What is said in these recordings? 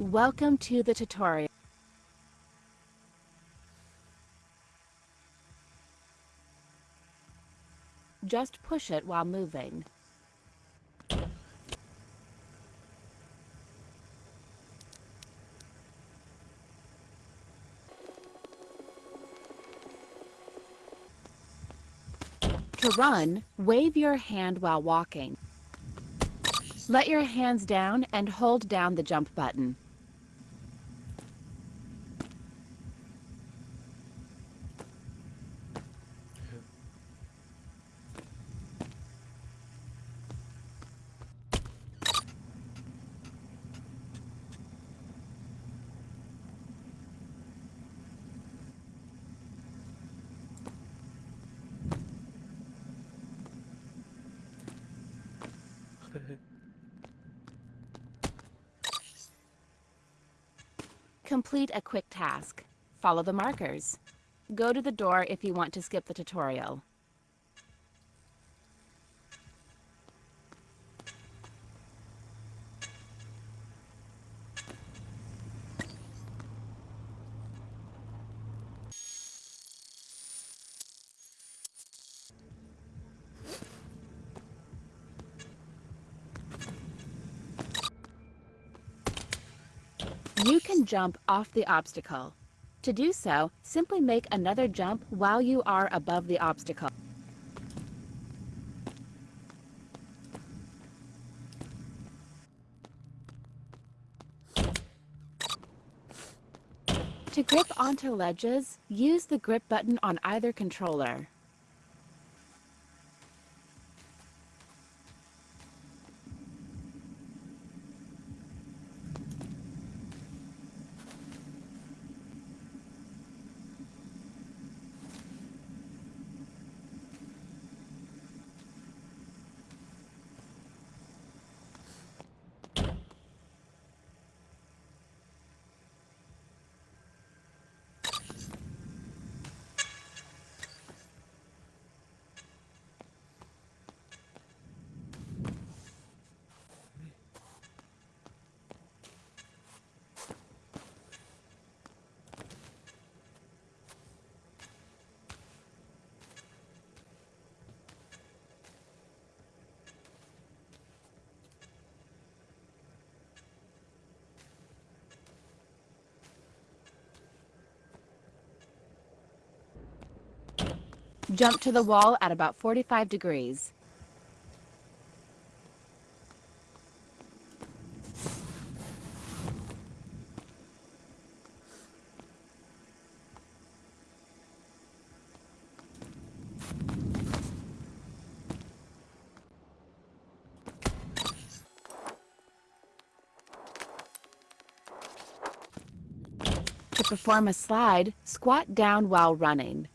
Welcome to the tutorial. Just push it while moving. To run, wave your hand while walking. Let your hands down and hold down the jump button. Complete a quick task. Follow the markers. Go to the door if you want to skip the tutorial. You can jump off the obstacle. To do so, simply make another jump while you are above the obstacle. To grip onto ledges, use the grip button on either controller. Jump to the wall at about 45 degrees. To perform a slide, squat down while running.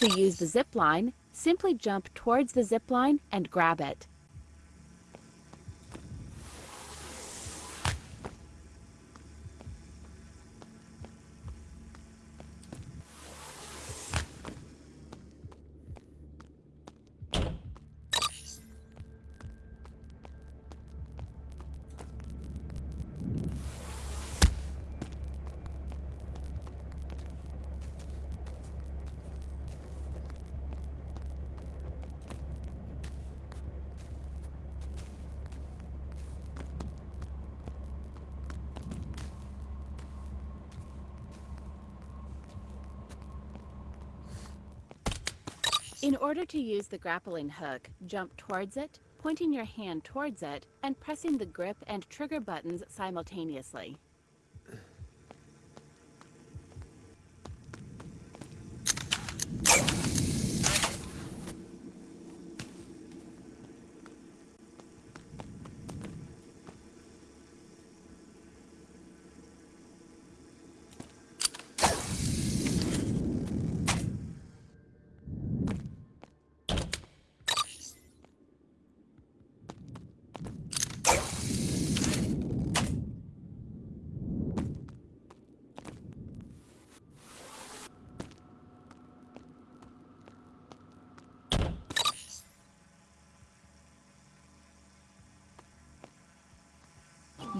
To use the zip line, simply jump towards the zip line and grab it. In order to use the grappling hook, jump towards it, pointing your hand towards it, and pressing the grip and trigger buttons simultaneously.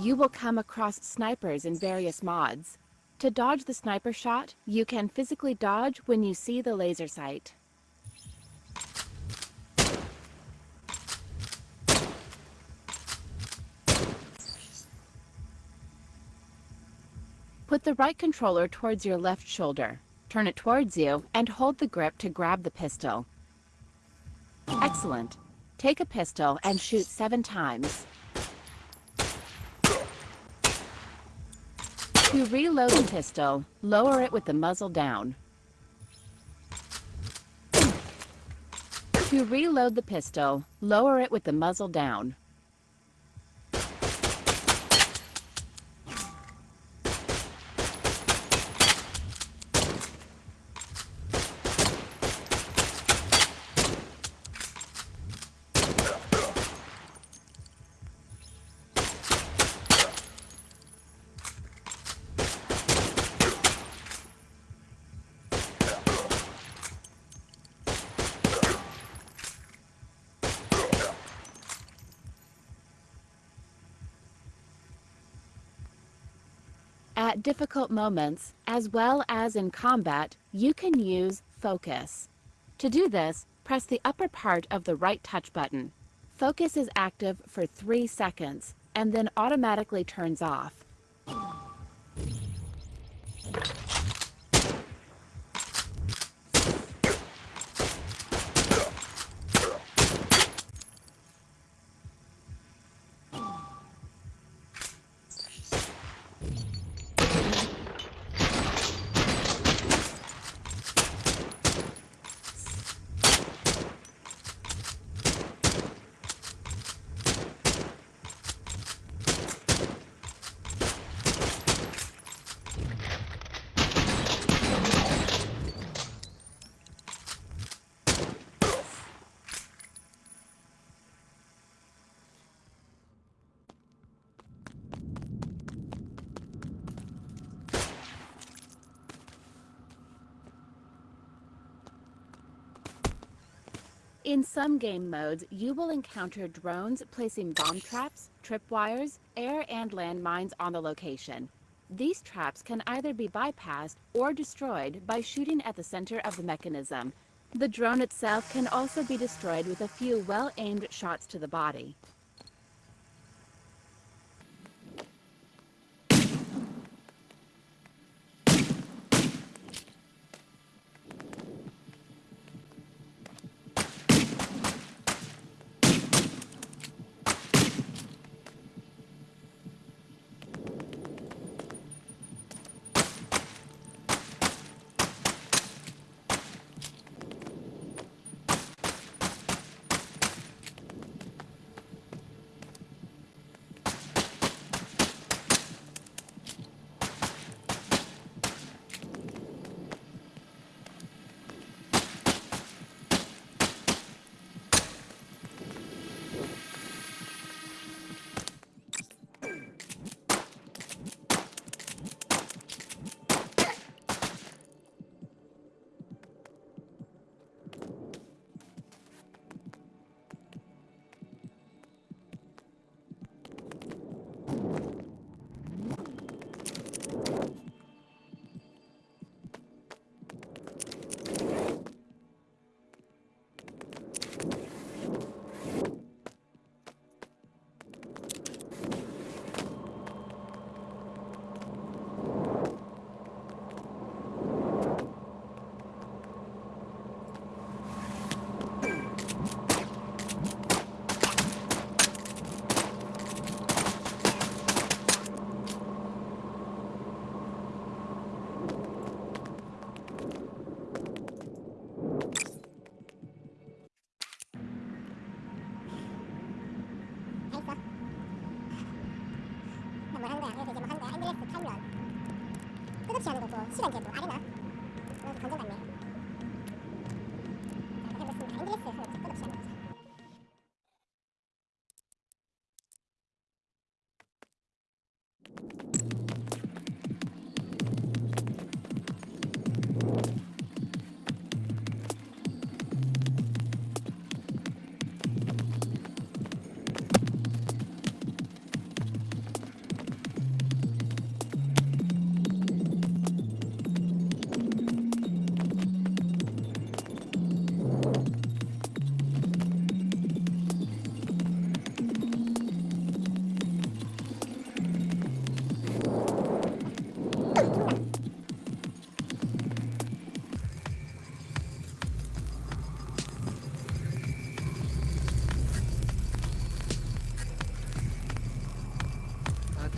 You will come across snipers in various mods. To dodge the sniper shot, you can physically dodge when you see the laser sight. Put the right controller towards your left shoulder. Turn it towards you and hold the grip to grab the pistol. Excellent. Take a pistol and shoot seven times. To reload the pistol, lower it with the muzzle down. To reload the pistol, lower it with the muzzle down. Difficult moments, as well as in combat, you can use Focus. To do this, press the upper part of the right touch button. Focus is active for 3 seconds and then automatically turns off. In some game modes, you will encounter drones placing bomb traps, tripwires, air and land mines on the location. These traps can either be bypassed or destroyed by shooting at the center of the mechanism. The drone itself can also be destroyed with a few well-aimed shots to the body.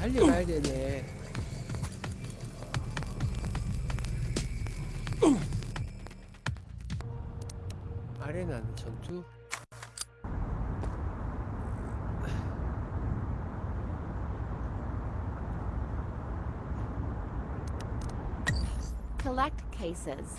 달려가야 되네. 아레나는 전투? Cases.